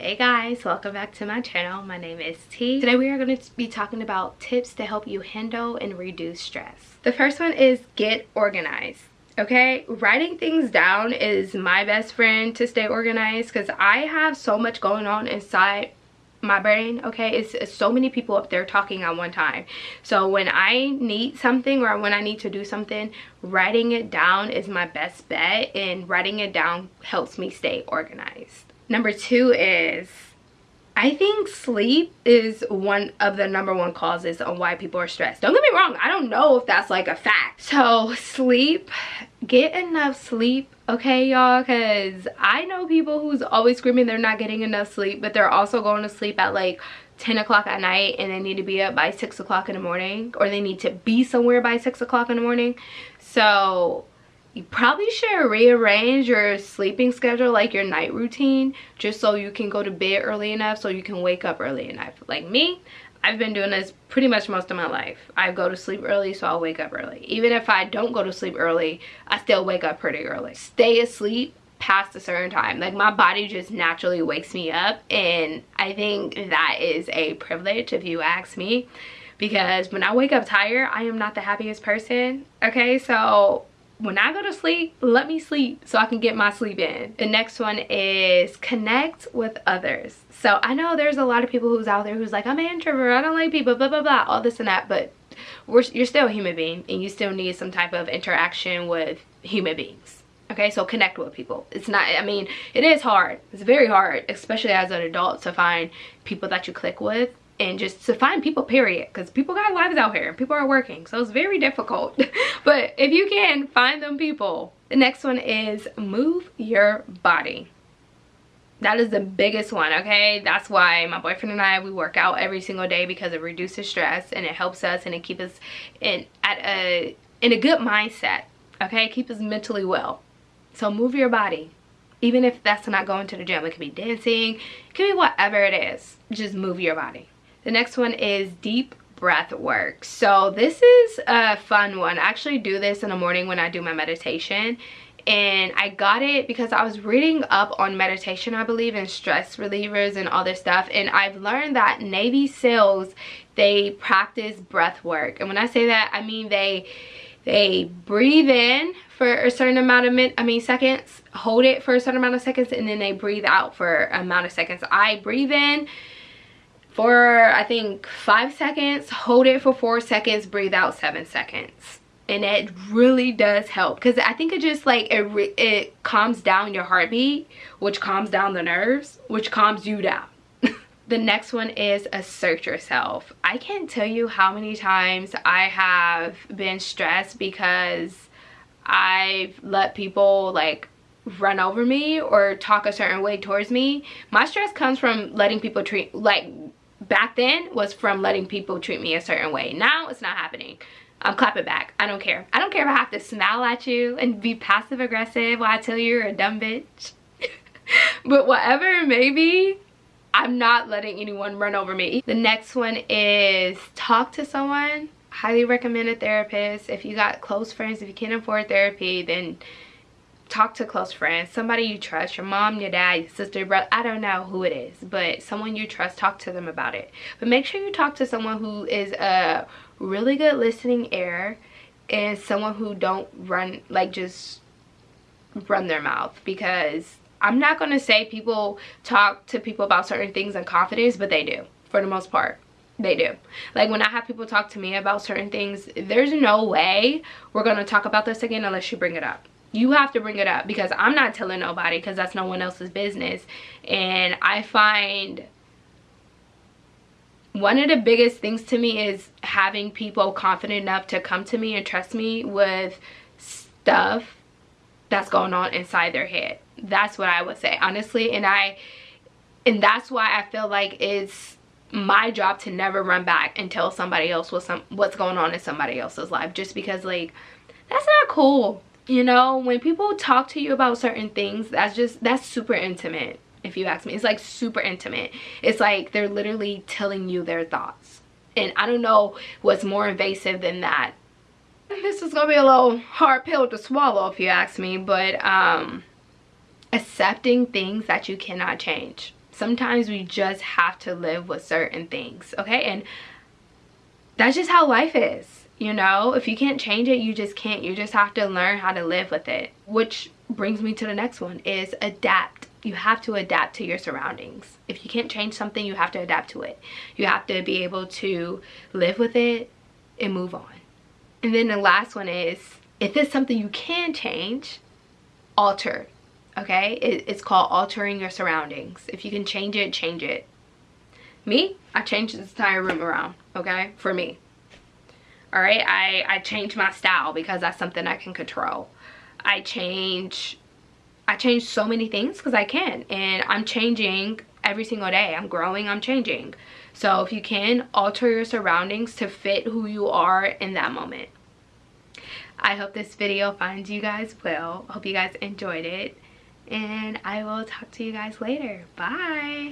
Hey guys, welcome back to my channel. My name is T. Today we are going to be talking about tips to help you handle and reduce stress. The first one is get organized. Okay, writing things down is my best friend to stay organized because I have so much going on inside my brain okay it's, it's, so many people up there talking at one time so when i need something or when i need to do something writing it down is my best bet and writing it down helps me stay organized number two is I think sleep is one of the number one causes on why people are stressed. Don't get me wrong, I don't know if that's like a fact. So sleep, get enough sleep, okay y'all? Because I know people who's always screaming they're not getting enough sleep, but they're also going to sleep at like 10 o'clock at night and they need to be up by 6 o'clock in the morning or they need to be somewhere by 6 o'clock in the morning. So you probably should rearrange your sleeping schedule like your night routine just so you can go to bed early enough so you can wake up early enough. Like me i've been doing this pretty much most of my life. I go to sleep early so i'll wake up early. Even if i don't go to sleep early i still wake up pretty early. Stay asleep past a certain time. Like my body just naturally wakes me up and i think that is a privilege if you ask me because when i wake up tired i am not the happiest person okay? So when I go to sleep, let me sleep so I can get my sleep in. The next one is connect with others. So I know there's a lot of people who's out there who's like, I'm an introvert, I don't like people, blah, blah, blah, all this and that. But we're, you're still a human being and you still need some type of interaction with human beings. Okay, so connect with people. It's not, I mean, it is hard. It's very hard, especially as an adult to find people that you click with and just to find people period because people got lives out here and people are working so it's very difficult. But if you can find them people the next one is move your body. That is the biggest one okay? That's why my boyfriend and i we work out every single day because it reduces stress and it helps us and it keeps us in at a in a good mindset okay? Keep us mentally well. So move your body. Even if that's not going to the gym it could be dancing it could be whatever it is just move your body the next one is deep breath work. So this is a fun one. I actually do this in the morning when I do my meditation and I got it because I was reading up on meditation I believe and stress relievers and all this stuff and I've learned that Navy SEALs they practice breath work and when I say that I mean they they breathe in for a certain amount of min I mean seconds hold it for a certain amount of seconds and then they breathe out for amount of seconds I breathe in for I think five seconds, hold it for four seconds, breathe out seven seconds. And it really does help because I think it just like it, it calms down your heartbeat, which calms down the nerves, which calms you down. the next one is assert yourself. I can't tell you how many times I have been stressed because I've let people like run over me or talk a certain way towards me. My stress comes from letting people treat like back then was from letting people treat me a certain way. Now it's not happening. I'm clapping back. I don't care. I don't care if I have to smile at you and be passive aggressive while I tell you you're a dumb bitch. but whatever it may be, I'm not letting anyone run over me. The next one is talk to someone. Highly recommend a therapist. If you got close friends, if you can't afford therapy, then talk to close friends somebody you trust your mom your dad your sister brother i don't know who it is but someone you trust talk to them about it. But make sure you talk to someone who is a really good listening ear and someone who don't run like just run their mouth because i'm not going to say people talk to people about certain things in confidence but they do for the most part. They do. Like when i have people talk to me about certain things there's no way we're going to talk about this again unless you bring it up you have to bring it up because i'm not telling nobody because that's no one else's business. And i find one of the biggest things to me is having people confident enough to come to me and trust me with stuff that's going on inside their head. That's what i would say honestly. And i and that's why i feel like it's my job to never run back and tell somebody else what's some what's going on in somebody else's life just because like that's not cool you know when people talk to you about certain things that's just that's super intimate if you ask me. It's like super intimate. It's like they're literally telling you their thoughts. And i don't know what's more invasive than that. This is gonna be a little hard pill to swallow if you ask me but um accepting things that you cannot change. Sometimes we just have to live with certain things okay? And that's just how life is you know? If you can't change it you just can't. You just have to learn how to live with it. Which brings me to the next one is adapt. You have to adapt to your surroundings. If you can't change something you have to adapt to it. You have to be able to live with it and move on. And then the last one is if it's something you can change alter okay? It, it's called altering your surroundings. If you can change it change it. Me i changed this entire room around okay? For me all right? I i change my style because that's something i can control. I change i change so many things because i can and i'm changing every single day. I'm growing i'm changing. So if you can alter your surroundings to fit who you are in that moment. I hope this video finds you guys well. Hope you guys enjoyed it and I will talk to you guys later. Bye!